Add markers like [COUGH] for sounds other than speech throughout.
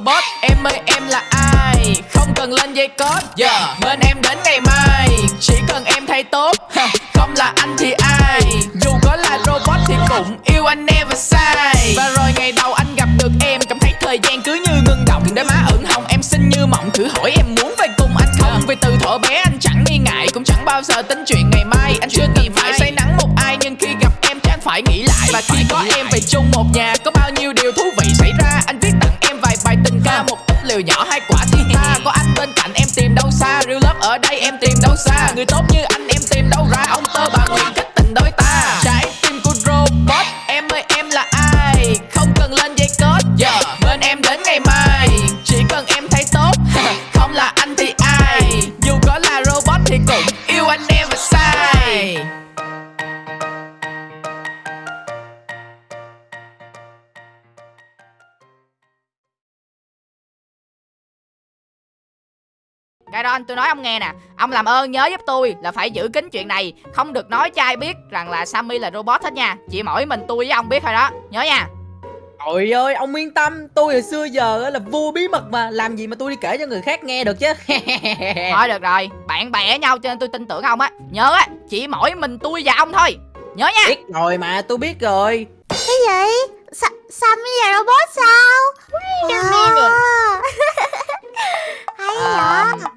robot em ơi em là ai? Không cần lên dây code. Yeah. Bên em đến ngày mai. Chỉ cần em thay tốt. Không là anh thì ai? Dù có là robot thì cũng yêu anh never sai Và rồi ngày đầu anh gặp được em Cảm thấy thời gian cứ như ngưng động. Đôi má ửng hồng em xinh như mộng. Thử hỏi em muốn về cùng anh không? Vì từ thuở bé anh chẳng nghi ngại. Cũng chẳng bao giờ tính chuyện ngày mai. Anh chưa từng phải say nắng một ai. Nhưng khi gặp em chắc phải nghĩ lại. Và khi có em về chung một nhà Có bao nhiêu điều thú vị liều nhỏ hai quả thiên ta à, Có anh bên cạnh em tìm đâu xa? Real love ở đây em tìm đâu xa? Người tốt như anh em tìm đâu ra? Đó anh tôi nói ông nghe nè. Ông làm ơn nhớ giúp tôi là phải giữ kín chuyện này. Không được nói cho ai biết rằng là Sammy là robot hết nha. Chỉ mỗi mình tôi với ông biết thôi đó. Nhớ nha. Trời ơi, ông yên tâm, tôi hồi xưa giờ á là vua bí mật mà, làm gì mà tôi đi kể cho người khác nghe được chứ. [LAUGHS] Thôi được rồi. Bạn bè nhau cho nên tôi tin tưởng ông á. Nhớ á Chỉ mỗi mình tôi và ông thôi. Nhớ nha. Biết rồi mà, tôi biết rồi. Cái gì? Sa Sammy là robot sao? Wait a minute. Hay Ờ, vậy?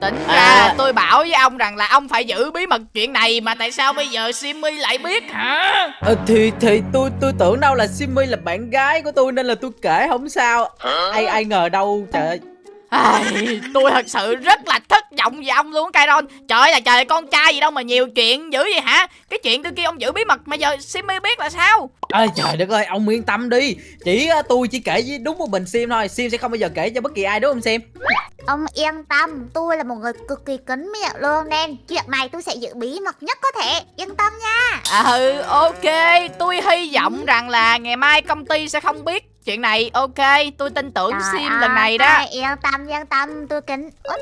Tính ra À. tôi bảo với ông rằng là ông phải giữ bí mật chuyện này Mà tại sao bây giờ Simmy lại biết hả Ờ, thì thì tôi tôi tưởng đâu là Simmy là bạn gái của tôi nên là tôi kể không sao. Ai ai ngờ đâu, trời ơi. Ai, tôi thật sự rất là thất vọng về ông luôn Kyron Trời ơi là trời con trai gì đâu mà nhiều chuyện dữ vậy hả Cái chuyện tôi kia ông giữ bí mật mà giờ Simmy biết là sao Ơi trời đất ơi, ông yên tâm đi. Chỉ tôi chỉ kể với đúng một mình Sim thôi. Sim sẽ không bao giờ kể cho bất kỳ ai đúng không Sim? Ông yên tâm, tôi là một người cực kỳ kín miệng luôn nên chuyện này tôi sẽ giữ bí mật nhất có thể. Yên tâm nha. À ừ ok tôi hy vọng rằng là ngày mai công ty sẽ không biết chuyện này Ok tôi tin tưởng Trời Sim lần này đó ơi, Yên tâm, yên tâm, tôi kín. Ủa,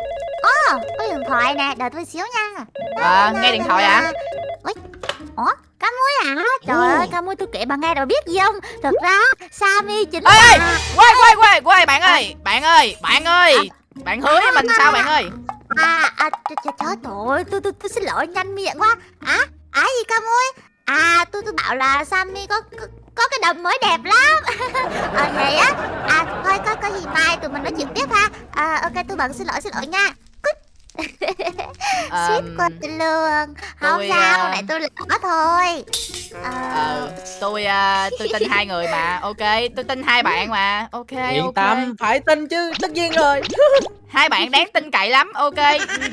Ồ, có điện thoại nè, đợi tôi xíu nha. À, nghe điện thoại à? Ủa, cá muối hả? Trời ơi, cá muối tôi kể bà nghe rồi biết gì không? Thật ra, Sammy chính Ê, là... quay quay quay quay bạn ơi Bạn ơi bạn ơi Bạn hứa với mình sao bạn ơi À, à, trời, trời, ơi, tôi, tôi, tôi xin lỗi nhanh miệng quá. À, à gì cá muối? À, tôi tôi bảo là Sammy có, có có cái đầm mới đẹp lắm. [LAUGHS] Ờ vậy á. À, thôi có có gì mai tụi mình nói chuyện tiếp ha. À, ok tôi bận xin lỗi xin lỗi nha. Ship Ờm, qua tôi luôn. Không tôi, sao, à, này tôi lỡ thôi. Ờ, Ờ tôi à, tôi tin hai người mà Ok tôi tin hai bạn mà Ok Yên ok tâm, phải tin chứ, tất nhiên rồi. [LAUGHS] Hai bạn đáng tin cậy lắm Ok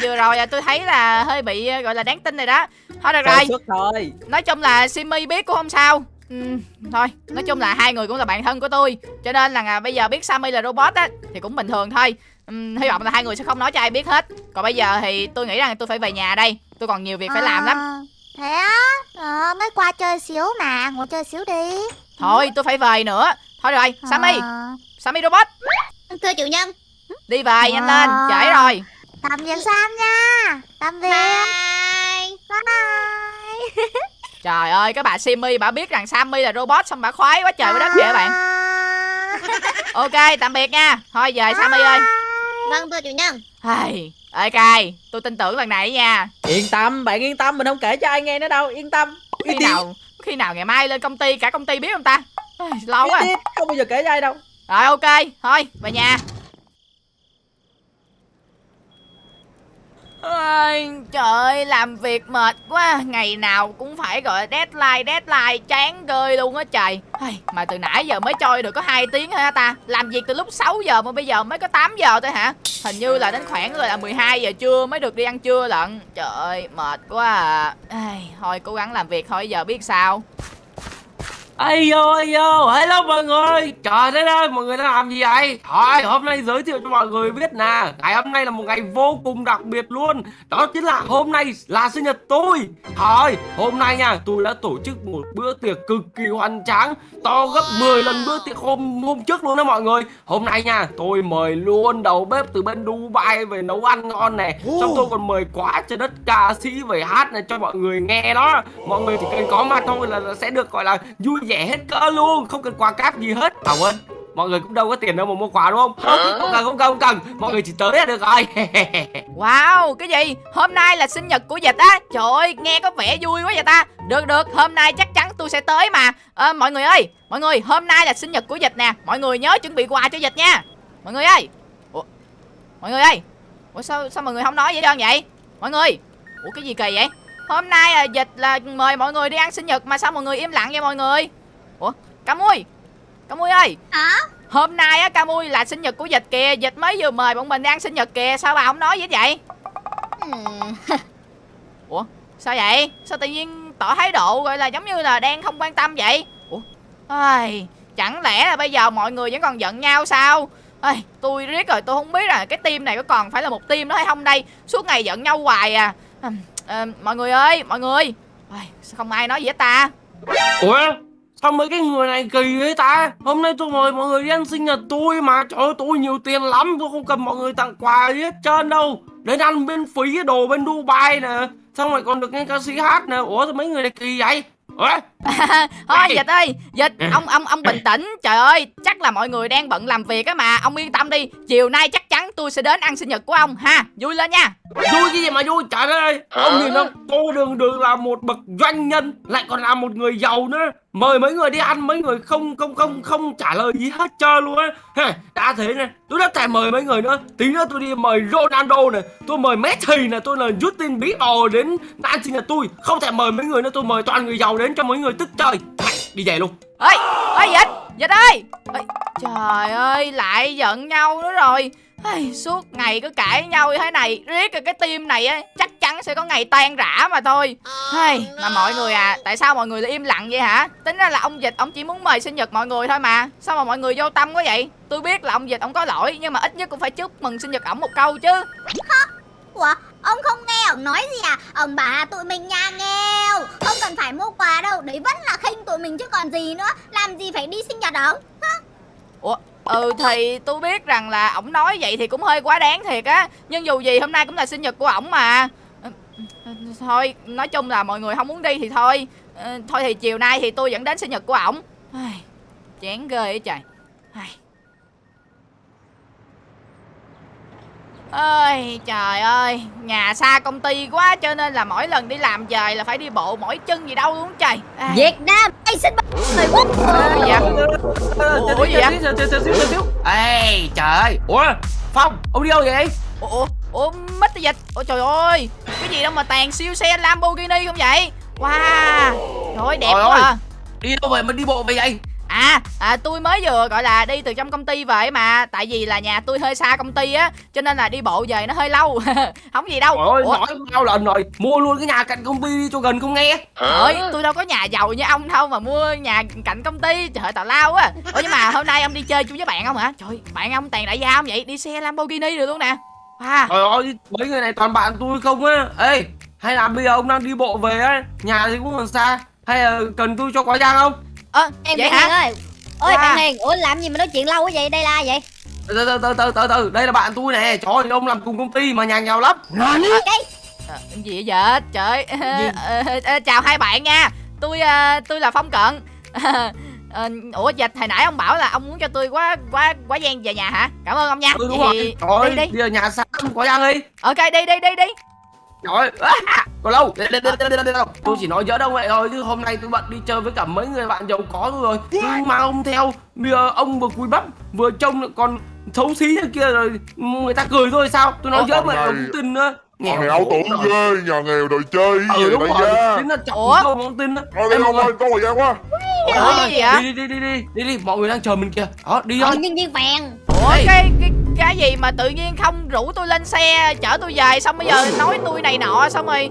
vừa rồi à, tôi thấy là hơi bị à, gọi là đáng tin rồi đó Thôi được rồi. Nói chung là Simmy biết cũng không sao ừ, Thôi nói chung là hai người cũng là bạn thân của tôi Cho nên là à, bây giờ biết Sammy là robot á Thì cũng bình thường thôi Ừm, Hy vọng là hai người sẽ không nói cho ai biết hết Còn bây giờ thì tôi nghĩ rằng tôi phải về nhà đây Tôi còn nhiều việc phải làm lắm ờ, Thế á? Ờ, mới qua chơi xíu mà, ngồi chơi xíu đi. Thôi tôi phải về nữa Thôi rồi Sammy Ờ, Sammy robot Thưa chủ nhân. Đi về nhanh lên Ờ. trễ rồi Tạm biệt Sam nha. Tạm biệt. Bye. Bye. [LAUGHS] Trời ơi các bạn Simmy bà biết rằng Sammy là robot Xong bà khoái quá trời quá đất vậy bạn. [LAUGHS] Ok tạm biệt nha. Thôi về Sammy ơi. Vâng thưa chủ nhân. Ai, Ê cài Tôi tin tưởng lần này nha. Yên tâm, bạn yên tâm, mình không kể cho ai nghe nữa đâu, yên tâm. Khi nào khi nào ngày mai lên công ty Cả công ty biết không ta? Ai, Lâu quá. không bao giờ kể cho ai đâu. Rồi ok Thôi về nhà Ôi, trời ơi, làm việc mệt quá. Ngày nào cũng phải gọi deadline Deadline chán gơi luôn á trời. Ai, Mà từ nãy giờ mới chơi được có 2 tiếng thôi hả ta? Làm việc từ lúc 6 giờ mà bây giờ mới có 8 giờ thôi hả? Hình như là đến khoảng rồi là 12 giờ trưa mới được đi ăn trưa lận. Trời ơi mệt quá à. Ai, Thôi cố gắng làm việc thôi giờ biết sao. Ây vô ây vô hello mọi người. Trời đất ơi mọi người đang làm gì vậy? Thôi hôm nay giới thiệu cho mọi người biết nè. Ngày hôm nay là một ngày vô cùng đặc biệt luôn. Đó chính là hôm nay là sinh nhật tôi. Thôi hôm nay nha tôi đã tổ chức một bữa tiệc cực kỳ hoành tráng To gấp 10 lần bữa tiệc hôm hôm trước luôn đó mọi người. Hôm nay nha tôi mời luôn đầu bếp từ bên Dubai về nấu ăn ngon này Xong tôi còn mời quá trời đất ca sĩ về hát này cho mọi người nghe đó. Mọi người chỉ cần có mặt thôi là sẽ được gọi là vui vẻ hết cỡ luôn Không cần quà cáp gì hết. À quên mọi người cũng đâu có tiền đâu mà mua quà đúng không? Không cần không cần không cần. Mọi người chỉ tới là được rồi. [LAUGHS] Wow, cái gì? Hôm nay là sinh nhật của dịch á. Trời ơi, nghe có vẻ vui quá vậy ta Được được, hôm nay chắc chắn tôi sẽ tới mà. Ờ, Mọi người ơi, mọi người, hôm nay là sinh nhật của dịch nè. Mọi người nhớ chuẩn bị quà cho dịch nha. Mọi người ơi. Ủa, mọi người ơi. Ủa sao sao mọi người không nói vậy đơn vậy? Mọi người. Ủa cái gì kỳ vậy? Hôm nay là dịch là mời mọi người đi ăn sinh nhật Mà sao mọi người im lặng vậy mọi người Ủa, Cá Mui Cá Mui ơi. Hả? Hôm nay á Ca Mui là sinh nhật của Dịch kìa. Dịch mới vừa mời bọn mình ăn sinh nhật kìa. Sao bà không nói hết vậy? Ừm, [LAUGHS] Ủa sao vậy? Sao tự nhiên tỏ thái độ gọi là giống như là đang không quan tâm vậy? Ủa Ai, Chẳng lẽ là bây giờ mọi người vẫn còn giận nhau sao? Ai, Tôi riết rồi tôi không biết là cái team này có còn phải là một team nữa hay không đây. Suốt ngày giận nhau hoài à. À, à, Mọi người ơi mọi người. Ai, Sao không ai nói gì hết ta? Ủa sao mấy cái người này kỳ vậy ta? Hôm nay tôi mời mọi người đi ăn sinh nhật tôi mà. Trời ơi tôi nhiều tiền lắm tôi không cần mọi người tặng quà gì hết trơn đâu. Đến ăn bên phí cái đồ bên dubai nè. Xong rồi còn được nghe ca sĩ hát nè. Ủa sao mấy người này kỳ vậy? Ủa? [LAUGHS] Thôi dịch ơi Dịch ông ông ông bình tĩnh. Trời ơi chắc là mọi người đang bận làm việc á mà. Ông yên tâm đi Chiều nay chắc chắn tôi sẽ đến ăn sinh nhật của ông ha. Vui lên nha. Vui cái gì mà vui? Trời ơi ông nhìn ông tôi đường đường là một bậc doanh nhân lại còn là một người giàu nữa mời mấy người đi ăn mấy người không không không không trả lời gì hết trơn luôn á. Đã thế này tôi đã thèm mời mấy người nữa. Tí nữa tôi đi mời Ronaldo này tôi mời Messi này tôi là Justin Bieber đến ăn sinh nhật tôi. Không thèm mời mấy người nữa tôi mời toàn người giàu đến cho mấy người tức chơi. Đi về luôn. Ơi ơi dịch dịch ơi. Ê, trời ơi lại giận nhau nữa rồi. Ây, suốt ngày cứ cãi nhau như thế này riết rồi cái team này á chắc chắn sẽ có ngày tan rã mà thôi. Ây, mà mọi người à tại sao mọi người lại im lặng vậy hả? Tính ra là ông dịch ông chỉ muốn mời sinh nhật mọi người thôi mà. Sao mà mọi người vô tâm quá vậy? Tôi biết là ông dịch ông có lỗi nhưng mà ít nhất cũng phải chúc mừng sinh nhật ổng một câu chứ. Ủa, ông không nghe ông nói gì à? Ông bà tụi mình nhà nghèo Không cần phải mua quà đâu Đấy vẫn là khinh tụi mình chứ còn gì nữa. Làm gì phải đi sinh nhật ông? Ủa, ừ thì tôi biết rằng là ổng nói vậy thì cũng hơi quá đáng thiệt á. Nhưng dù gì hôm nay cũng là sinh nhật của ổng mà. Ừ, ừ, ừ, thôi, nói chung là mọi người không muốn đi thì thôi. Thôi thì chiều nay thì tôi vẫn đến sinh nhật của ổng. Chán ghê ấy trời. Ơi trời ơi nhà xa công ty quá cho nên là mỗi lần đi làm về là phải đi bộ mỗi chân gì đâu luôn trời. Việt Nam, xin người quốc Ủa gì vậy? Ủa gì vậy? Ê trời. Ơi ủa phong ông đi đâu vậy? Ủa, ủa, ủa, mất dịch. Ủa trời ơi, cái gì đâu mà tàn siêu xe Lamborghini không vậy? Wow, trời ơi, đẹp quá à. đi đâu vậy mà đi bộ vậy vậy À, à tôi mới vừa gọi là đi từ trong công ty về mà Tại vì là nhà tôi hơi xa công ty á Cho nên là đi bộ về nó hơi lâu [LAUGHS] Không gì đâu. Trời ơi, Ủa, nói bao lần rồi Mua luôn cái nhà cạnh công ty đi cho gần không nghe. Ơi, tôi đâu có nhà giàu như ông đâu mà mua nhà cạnh công ty Trời ơi, tào lao quá Ủa nhưng mà hôm nay ông đi chơi chung với bạn không hả? Trời bạn ông tàn đại gia không vậy? Đi xe Lamborghini được luôn nè. Wow Trời ơi, mấy người này toàn bạn tôi không á. Ê, hay là bây giờ ông đang đi bộ về á Nhà thì cũng còn xa Hay là cần tôi cho quả giang không Ơ, Em vậy bạn Hiền hả ơi. Ôi Wow. bạn Hiền, ủa làm gì mà nói chuyện lâu quá vậy? Đây là ai vậy? Từ từ từ từ từ từ. Đây là bạn tôi nè. Trời ơi, ông làm cùng công ty mà nhà nghèo lắm. Cái Ờ, gì vậy trời ơi. [LAUGHS] Ờ, chào hai bạn nha. Tôi ờ, tôi là phong cận. [LAUGHS] Ờ, ủa dịch hồi nãy ông bảo là ông muốn cho tôi quá quá quá gian về nhà hả? Cảm ơn ông nha. Ừ đúng Vậy rồi thì Trời ơi, đi đi. bây giờ nhà xa lắm, quả giang đi ok đi đi đi đi Trời ơi, à, còn lâu. Đây, đây, đây, đây, đây. Tôi chỉ nói giỡn ông vậy thôi Chứ hôm nay tôi bận đi chơi với cả mấy người bạn giàu có tôi rồi. Nhưng mà ông theo. Bây giờ ông vừa cúi bắp Vừa trông lại còn xấu xí thế kia rồi Người ta cười thôi sao? Tôi nói Ủa, giỡn vậy này- ông tin nữa Nhà nghèo tưởng ghê, nhà nghèo đòi chơi Ừ gì đúng rồi. Tính là chọc Ủa? câu mà ông tin đó Thôi đi Em ông ơi, có thời gian quá. Ủa, gì vậy? Đi đi đi đi đi đi đi Mọi người đang chờ mình kìa. Đó đi Ờ, thôi. nhân viên phèn ủa cái cái cái gì mà tự nhiên không rủ tôi lên xe chở tôi về xong bây giờ nói tôi này nọ xong rồi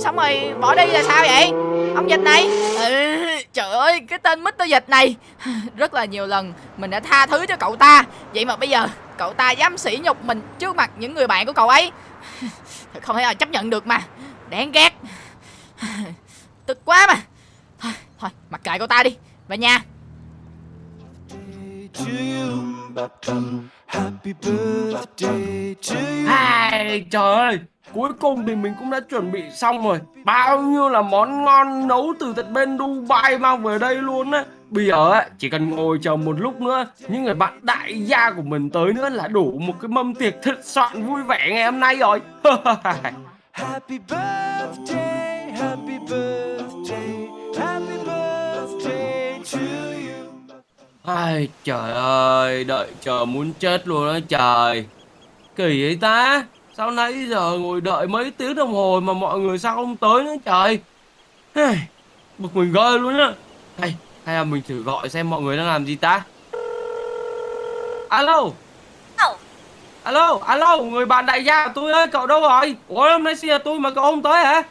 xong rồi bỏ đi là sao vậy? Ông dịch này. Ừ, trời ơi cái tên Mr dịch này. [LAUGHS] Rất là nhiều lần mình đã tha thứ cho cậu ta. Vậy mà bây giờ cậu ta dám sỉ nhục mình trước mặt những người bạn của cậu ấy. [LAUGHS] Thật không thể nào chấp nhận được mà. Đáng ghét. [LAUGHS] Tức quá mà. Thôi, thôi mặc kệ cậu ta đi. Về nhà. To you. Happy birthday to you. Ai, trời ơi Cuối cùng thì mình cũng đã chuẩn bị xong rồi. Bao nhiêu là món ngon nấu từ tận bên Dubai mang về đây luôn á. Bây giờ á chỉ cần ngồi chờ một lúc nữa những người bạn đại gia của mình tới nữa là đủ một cái mâm tiệc thật soạn vui vẻ ngày hôm nay rồi. [LAUGHS] Happy birthday, happy birthday, Ai trời ơi, đợi chờ muốn chết luôn đó trời. Kỳ vậy ta? Sao nãy giờ ngồi đợi mấy tiếng đồng hồ mà mọi người sao không tới nữa trời? Bực mình ghê luôn á. Hay, hay là mình thử gọi xem mọi người đang làm gì ta? Alo. Alo. Alo, alo, người bạn đại gia của tôi ơi, cậu đâu rồi? Ủa hôm nay sinh nhật tôi mà cậu không tới hả?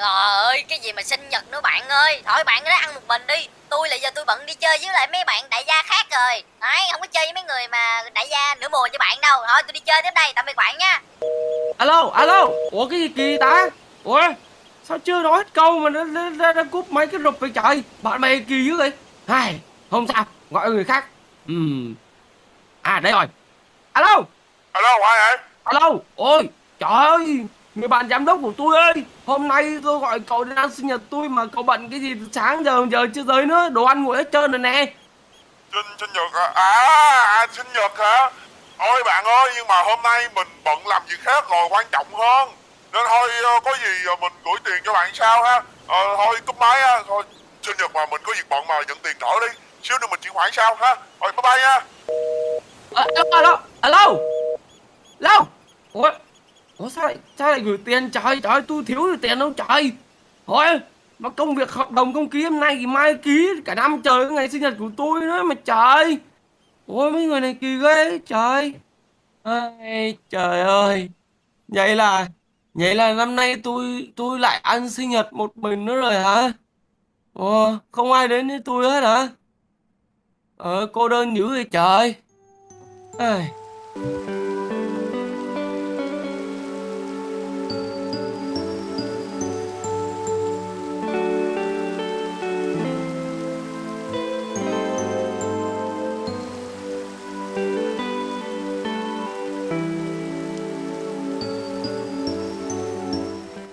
Trời ơi, cái gì mà sinh nhật nữa bạn ơi Thôi bạn cứ ăn một mình đi Tôi là giờ tôi bận đi chơi với lại mấy bạn đại gia khác rồi Đấy, không có chơi với mấy người mà đại gia nửa mùa cho bạn đâu Thôi tôi đi chơi tiếp đây, tạm biệt bạn nha Alo, alo, ủa cái gì kỳ ta? Ủa, sao chưa nói hết câu mà nó, nó, nó, nó cúp mấy cái rụp vậy trời? Bạn bè kỳ dữ vậy? Hai, không sao, gọi người khác. Ừm. À đây rồi. Alo, Alo, ai vậy? alo, ôi, trời ơi, người bạn giám đốc của tôi ơi, hôm nay tôi gọi cậu đến ăn sinh nhật tôi mà cậu bận cái gì sáng giờ giờ chưa tới nữa, đồ ăn nguội hết trơn rồi nè. Sinh, sinh nhật à? À, à, sinh nhật hả? Ôi bạn ơi, nhưng mà hôm nay mình bận làm việc khác rồi, quan trọng hơn. Nên thôi, ờ, có gì ờ, mình gửi tiền cho bạn sau ha. Ờ, thôi, cúp máy ha. Thôi, sinh nhật mà mình có việc bận mà nhận tiền trở đi. Xíu nữa mình chuyển khoản sau ha. Thôi, bye bye nha. Alo, alo, alo, alo, ủa, ủa sao lại, sao lại gửi tiền trời, trời, tôi thiếu được tiền đâu trời. Thôi, mà công việc hợp đồng công ký hôm nay thì mai ký cả năm trời cái ngày sinh nhật của tôi nữa mà trời. Ôi mấy người này kỳ ghê trời. Ai, trời ơi. Vậy là, vậy là năm nay tôi, tôi lại ăn sinh nhật một mình nữa rồi hả? Ồ, không ai đến với tôi hết hả? Ờ, cô đơn dữ vậy trời. Ai.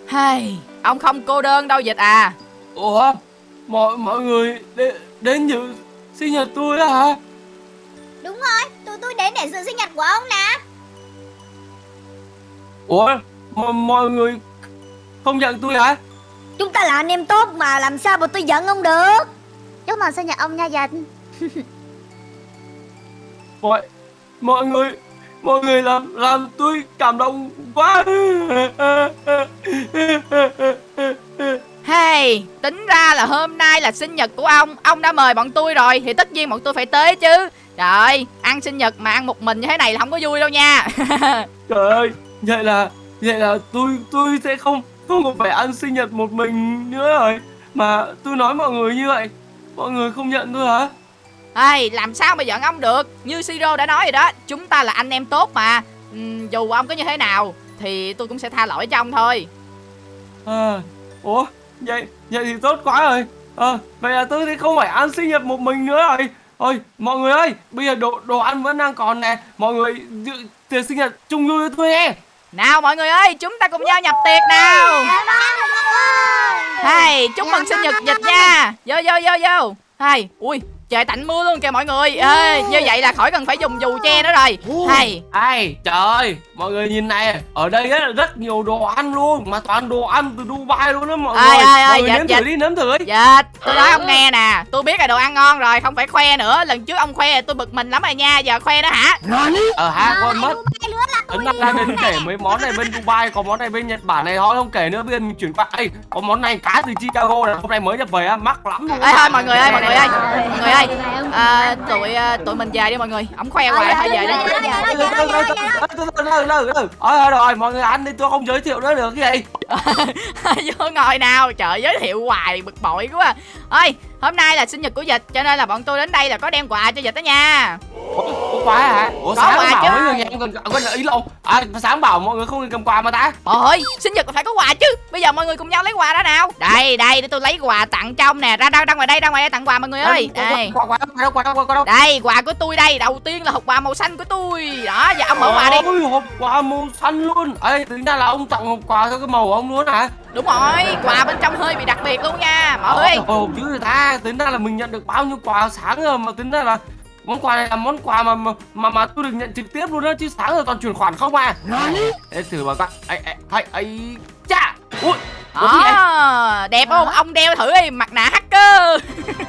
Hay, ông không cô đơn đâu dịch à. Ủa, mọi mọi người đến, đến dự sinh nhật tôi á hả? Đúng rồi, tụi tôi đến để dự sinh nhật của ông nè. Ủa, mọi, mọi người không nhận tôi hả? Chúng ta là anh em tốt mà làm sao mà tôi giận ông được? Chúc mừng sinh nhật ông nha dịch. Mọi, mọi người, mọi người làm làm tôi cảm động quá. Hay, tính ra là hôm nay là sinh nhật của ông Ông đã mời bọn tôi rồi Thì tất nhiên bọn tôi phải tới chứ Trời ơi, ăn sinh nhật mà ăn một mình như thế này là không có vui đâu nha [LAUGHS] Trời ơi, vậy là vậy là tôi tôi sẽ không không còn phải ăn sinh nhật một mình nữa rồi. Mà tôi nói mọi người như vậy, mọi người không nhận tôi hả? Ê, làm sao mà giận ông được? Như Siro đã nói rồi đó Chúng ta là anh em tốt mà. Ừm, Dù ông có như thế nào Thì tôi cũng sẽ tha lỗi cho ông thôi. À, ủa, vậy vậy thì tốt quá rồi. Ờ, vậy là tôi sẽ không phải ăn sinh nhật một mình nữa rồi. Ôi, mọi người ơi, bây giờ đồ đồ ăn vẫn đang còn nè. Mọi người dự tiệc sinh nhật chung vui với tôi nghe. Nào mọi người ơi Chúng ta cùng nhau nhập tiệc nào. Hay, chúc mừng sinh nhật dịch nha. Vô vô vô vô. Hay, ui Trời tạnh mưa luôn kìa mọi người Ê, Như vậy là khỏi cần phải dùng dù che nữa rồi Hay Ai, trời ơi, mọi người nhìn này, ở đây rất, rất nhiều đồ ăn luôn, mà toàn đồ ăn từ Dubai luôn đó mọi Ai, người. ai, ai, mọi người dạ, nếm dạ. thử đi, nếm thử đi. Dạ, tôi nói ông nghe nè Tôi biết là đồ ăn ngon rồi, không phải khoe nữa Lần trước ông khoe tôi bực mình lắm rồi nha Giờ khoe nữa hả Ờ ha, quên mất. Ấn đang đang đến kể mấy món này bên Dubai, có món này bên Nhật Bản này họ không kể nữa, bây giờ mình chuyển qua. Ê, có món này cá từ Chicago này, hôm nay mới nhập về á, mắc lắm luôn. Ê thôi mọi người ơi, mọi người ơi Mọi người ơi à, Tụi à, tụi mình về đi mọi người. Ông khoe hoài thôi về đi. Rồi rồi, mọi người ăn đi, tôi không giới thiệu nữa được cái gì. [LAUGHS] Vô ngồi nào. Trời giới thiệu hoài bực bội quá. Ơi hôm nay là sinh nhật của dịch Cho nên là bọn tôi đến đây là có đem quà cho dịch đó nha Ủa, quà hả ủa Có sáng quà bảo chứ. mấy người cần có ý đâu à sáng bảo mọi người không cầm quà mà ta? Trời ơi, sinh nhật phải có quà chứ. Bây giờ mọi người cùng nhau lấy quà ra nào. Đây, đây, để tôi lấy quà tặng trong nè. Ra, ra, ra ngoài đây, ra ngoài đây tặng quà mọi người ơi. Đây, quà quà quà đâu quà đâu quà đâu? Đây, quà của tôi đây. Đầu tiên là hộp quà màu xanh của tôi. Đó, giờ ông mở quà đi. Ôi, hộp quà màu xanh luôn. Ê tính ra là ông tặng hộp quà theo cái màu của ông luôn hả? Đúng rồi, quà bên trong hơi bị đặc biệt luôn nha Mở đi Ồ chứ ta. Tính ra là mình nhận được bao nhiêu quà sáng rồi mà tính ra là món quà này là món quà mà mà mà, mà tôi được nhận trực tiếp luôn đó chứ sáng giờ toàn chuyển khoản không à. Để thử vào coi ấy ấy ấy cha. Ui? Đó, đẹp không? Ông đeo thử đi, mặt nạ hacker. [LAUGHS]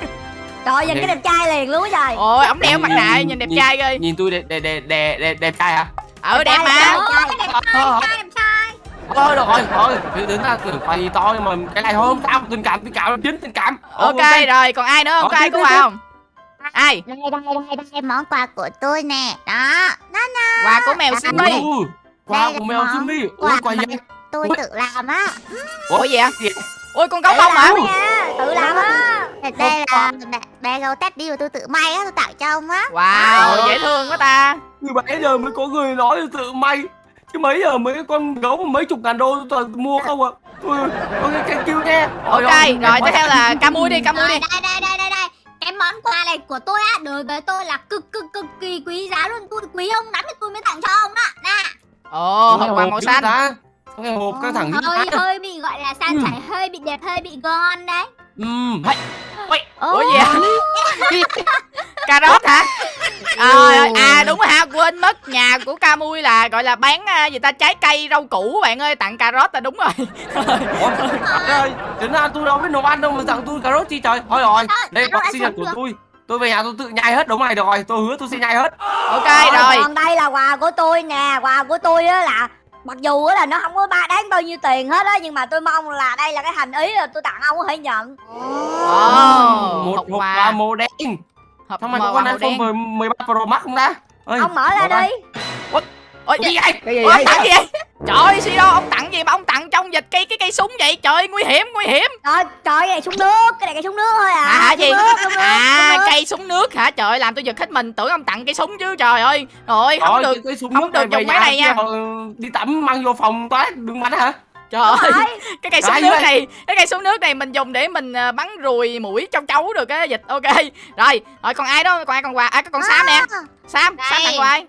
Trời nhìn cái đẹp trai liền luôn á trời. Ôi, ông đeo mặt nạ nhìn đẹp trai ghê nhìn tôi đẹp đẹp đẹp đẹp đẹp, đẹp trai hả? Ừ, đẹp mà. Đẹp trai, Ờ, đẹp trai thôi được rồi thôi thì tính ra tưởng gì to nhưng mà cái này thôi không sao tình cảm tình cảm chính tình cảm. Ok, rồi, còn ai nữa không? Ờ, Có ai tiếp. không? Ai? Đây, đây, đây, đây, món quà của tôi nè. Đó, đó nè Quà của mèo Ui, quà của mèo Jimmy ui quà gì? tôi tự làm á. Ủa gì vậy? gì? Ôi, con gấu bông hả? Tự làm á. Đây là bé gấu teddy mà tôi tự may á Tôi tặng cho ông á. Wow, dễ thương quá ta. Như bây giờ mới có người nói là tự may. Chứ mấy giờ mấy cái con gấu mà mấy chục ngàn đô tôi toàn mua không ạ? Ui, ok, thank you nha Ok, rồi tiếp theo là ca mui đi, ca mui Rồi, đi. đây, đây, đây, đây, đây Cái món quà này của tôi á Đối với tôi là cực cực cực kỳ quý giá luôn. Tôi quý ông lắm thì tôi mới tặng cho ông đó. Nè. Ồ, hộp quà màu xanh ta? Cái hộp căng thẳng như hơi hơi bị gọi là san Ừ. chảy hơi bị đẹp hơi bị ngon đấy. Ừm, hay Ủa gì vậy? [LAUGHS] Cà rốt hả? À, à đúng rồi ha, quên mất Nhà của ca mui là gọi là bán à, gì ta trái cây rau củ bạn ơi Tặng cà rốt là đúng rồi. Ủa, trời ơi, ra tôi đâu biết nấu ăn đâu mà tặng tôi cà rốt chi trời? Thôi rồi, đây rốt quà ăn sinh nhật của tôi. Tôi về nhà tôi tự nhai hết đúng này được rồi Tôi hứa tôi sẽ nhai hết. Ok rồi. Còn đây là quà của tôi nè Quà của tôi á là Mặc dù á là nó không có ba đáng bao nhiêu tiền hết á Nhưng mà tôi mong là đây là cái thành ý là tôi tặng ông có thể nhận. Ồ, Một hộp quà. màu đen. Hộp quà có con màu iPhone đen. 13 Pro Max không ta? Ê, Ông mở ra. đi Ôi Cái gì vậy? cái gì vậy tặng gì vậy? Trời ơi, Siro, ông tặng gì mà ông tặng trong dịch cây cái cây súng vậy? Trời ơi, nguy hiểm, nguy hiểm. Trời, trời cái này súng nước Cái này cái súng nước thôi à À, gì? nước, À, nước. cây súng nước hả? Trời ơi, làm tôi giật hết mình, tưởng ông tặng cây súng chứ. Trời ơi, rồi không được. cái, cái súng không nước được dùng cái này nha. Đi tắm mang vô phòng toilet đừng bắn hả Trời ơi, [LAUGHS] cái cây súng Cái nước này, cái cây súng nước này mình dùng để mình à, bắn ruồi mũi trong chấu được á dịch. Ok. Rồi, rồi còn ai đó, còn ai còn quà? À, có con Sam nè. Sam, Sam Đây. tặng quà.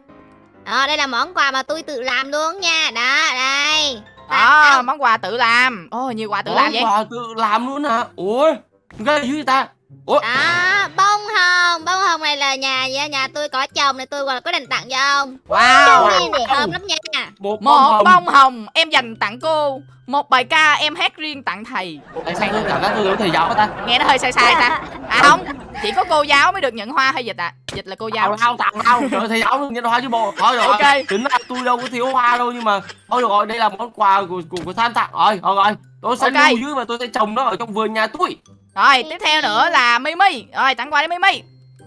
Đó, đây là món quà mà tôi tự làm luôn nha. Đó, đây. Đó, món quà tự làm. Ồ, nhiều quà tự làm vậy. Món quà tự làm luôn hả? Ủa ghê dữ ta? Ủa? Đó, bông hồng. Bông hồng này là nhà nhà, nhà tôi có chồng Nên tôi còn quyết định tặng cho ông. Wow. Wow. Thơm lắm nha. một Một bông hồng. bông hồng em dành tặng cô. Một bài ca em hát riêng tặng thầy. Tại sao tôi cảm giác tôi giống thầy giáo ta Nghe nó hơi sai sai ta. À không, chỉ có cô giáo mới được nhận hoa hay dịch à? Dịch là cô giáo. Tao tặng tao Trời thầy giáo nhân hoa chứ bộ Thôi rồi Ok. Tính ra tôi đâu có thiếu hoa đâu Nhưng mà Thôi được rồi đây là món quà của của, của Than tặng rồi Rồi rồi Tôi sẽ Ok. lưu giữ và tôi sẽ trồng nó ở trong vườn nhà tôi Rồi, tiếp theo nữa là Mimi. Rồi, tặng quà đi Mimi.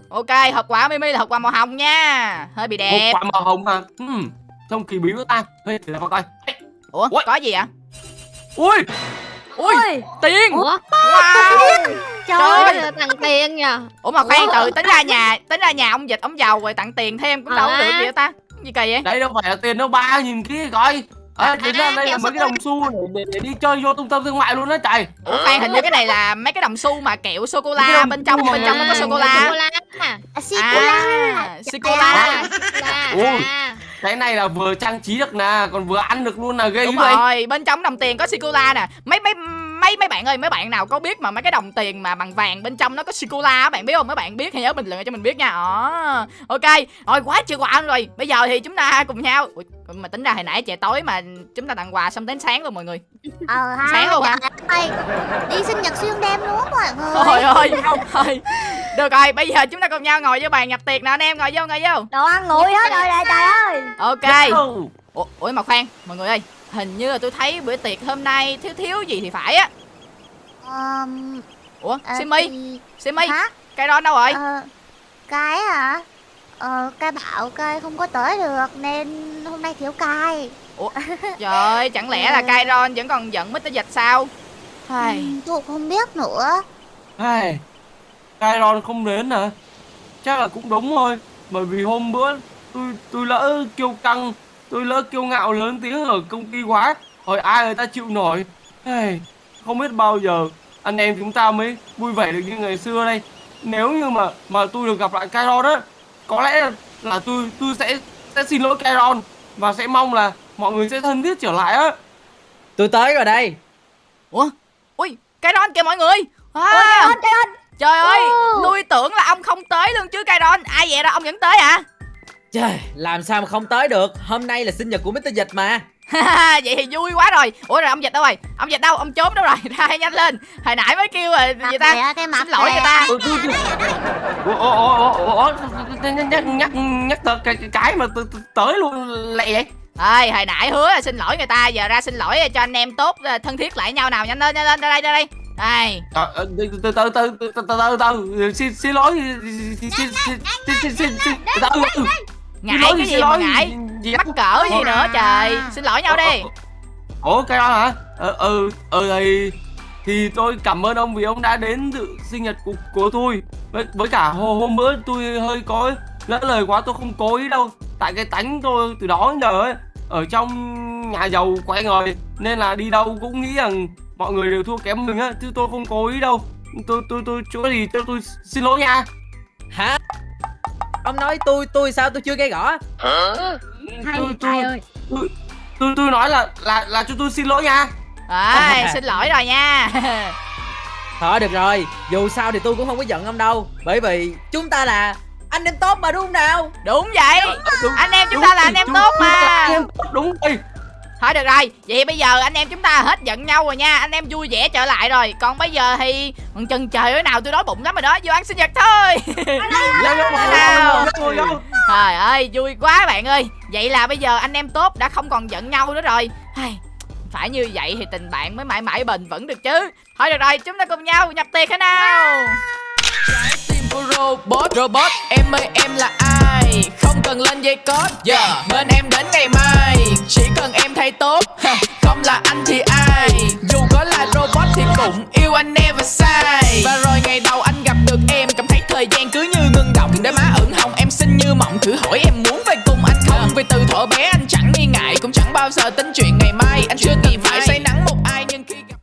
Ok, hộp quà Mimi là hộp quà màu hồng nha. Hơi bị đẹp. quả màu hồng mà Ừm Trông kỳ bí của ta Ê để coi Ủa, Ui. có gì ạ? Ui Ui, Ôi, tiền. Ủa, Wow. trời Trời. ơi, tặng tiền nhờ Ủa mà khoan từ tính ra nhà, tính ra nhà ông dịch ông giàu rồi tặng tiền thêm cũng đâu có Hả? được hết ta. Gì kỳ vậy? Đây đâu phải là tiền đâu ba nghìn kia coi À, tính ra À, đây là mấy cái đồng xu để, để, để đi chơi vô trung tâm thương mại luôn đó trời Ủa khoan hình như cái này là mấy cái đồng xu mà kẹo sô cô la Cái đồng bên trong bên trong nó có người- sô cô la. Sô-cô-la à, À, sô cô la. Sô-cô-la. Cái này là vừa trang trí được nè Còn vừa ăn được luôn là ghê Đúng rồi, bên trong đồng tiền có sô cô la nè. Mấy mấy mấy mấy bạn ơi, mấy bạn nào có biết mà mấy cái đồng tiền mà bằng vàng bên trong nó có sô cô la á, bạn biết không? Mấy bạn biết thì nhớ bình luận cho mình biết nha. Đó. Ok, rồi quá chưa quà rồi. Bây giờ thì chúng ta cùng nhau. Ui, mà tính ra hồi nãy trời tối mà chúng ta tặng quà xong đến sáng luôn mọi người. Ờ ha. Sáng luôn hả? Ơi, đi sinh nhật xuyên đêm luôn mọi người. Thôi ơi, thôi. Được rồi, bây giờ chúng ta cùng nhau ngồi vô bàn nhập tiệc nè anh em, ngồi vô ngồi vô. Đồ ăn nguội hết rồi nè trời ơi Ok. Ủa, ủa mà khoan, mọi người ơi, hình như là tôi thấy bữa tiệc hôm nay thiếu thiếu gì thì phải á. Ờm, Ủa, ờ, Simi, thì- Simi, Hả? cái đó đâu rồi? Ờ, cái hả? Ờ, cái bảo cái không có tới được nên hôm nay thiếu cai. [LAUGHS] Trời ơi, chẳng lẽ là Kairon vẫn còn giận Mr. Dịch sao? Hay. Ừ, tôi không biết nữa. Ai, Kairon không đến hả Chắc là cũng đúng thôi bởi vì hôm bữa tôi tôi lỡ kiêu căng tôi lỡ kiêu ngạo lớn tiếng ở công ty quá hỏi ai người ta chịu nổi. Hey, không biết bao giờ anh em chúng ta mới vui vẻ được như ngày xưa đây. Nếu như mà mà tôi được gặp lại Kairon á có lẽ là, tôi tôi sẽ sẽ xin lỗi Kairon và sẽ mong là mọi người sẽ thân thiết trở lại á. Tôi tới rồi đây. Ủa? Ui đó kìa mọi người. À, Ôi trời ơi, trời ơi. Trời ơi Ồ. Tôi tưởng là ông không tới luôn chứ Kairon. Ai vậy đó ông vẫn tới à Trời, làm sao mà không tới được Hôm nay là sinh nhật của Mr. Dịch mà vậy thì vui quá rồi ủa rồi ông dịch đâu rồi ông dịch đâu ông trốn đâu rồi ra nhanh lên hồi nãy mới kêu rồi gì ta cái xin lỗi người ta nhắc nhắc nhắc cái mà tới luôn lẹ vậy ơi hồi nãy hứa là xin lỗi người ta giờ ra xin lỗi cho anh em tốt thân thiết lại nhau nào nhanh lên nhanh lên ra đây ra đây đây từ từ từ từ từ từ xin xin lỗi xin xin xin xin Ngại lỗi cái gì xin mà ngại gì- gì Mắc cỡ gì nữa trời Xin lỗi nhau đi Ủa cái đó hả? Ờ ừ ừ thì thì tôi cảm ơn ông vì ông đã đến dự sinh nhật của, của tôi. Với, với cả hôm, bữa tôi hơi có lỡ lời quá tôi không cố ý đâu. Tại cái tánh tôi từ đó đến giờ ấy ở trong nhà giàu quay ngời nên là đi đâu cũng nghĩ rằng mọi người đều thua kém mình á chứ tôi không cố ý đâu. Tôi tôi tôi chỗ gì tôi tôi xin lỗi nha. Hả Ông nói tôi tôi sao tôi chưa gây gõ Hay, tôi, tôi, ơi. tôi, tôi tôi nói là là là cho tôi xin lỗi nha. Rồi [LAUGHS] xin lỗi rồi nha. [LAUGHS] Thôi được rồi. Dù sao thì tôi cũng không có giận ông đâu. Bởi vì chúng ta là anh em tốt mà đúng không nào? Đúng vậy. Đúng, Anh em chúng đúng ta là anh em chúng- tốt chúng ta là mà. anh em tốt, đúng. Rồi. Thôi được rồi Vậy bây giờ anh em chúng ta hết giận nhau rồi nha. Anh em vui vẻ trở lại rồi. Còn bây giờ thì còn Chừng trời ơi nào tôi đói bụng lắm rồi đó. Vô ăn sinh nhật thôi. Nào. Trời ơi vui quá bạn ơi. Vậy là bây giờ anh em tốt đã không còn giận nhau nữa rồi. Phải như vậy thì tình bạn mới mãi mãi bền vững được chứ. Thôi được rồi chúng ta cùng nhau nhập tiệc thế nào của robot robot em ơi em là ai? Không cần lên dây cót yeah. bên em đến ngày mai. Chỉ cần em thay tốt không là anh thì ai? Dù có là robot thì cũng yêu anh never sai và rồi ngày đầu anh gặp được em cảm thấy thời gian cứ như ngưng động. Để má ửng hồng em xinh như mộng. Thử hỏi em muốn về cùng anh không? Vì từ thuở bé anh chẳng nghi ngại cũng chẳng bao giờ tính chuyện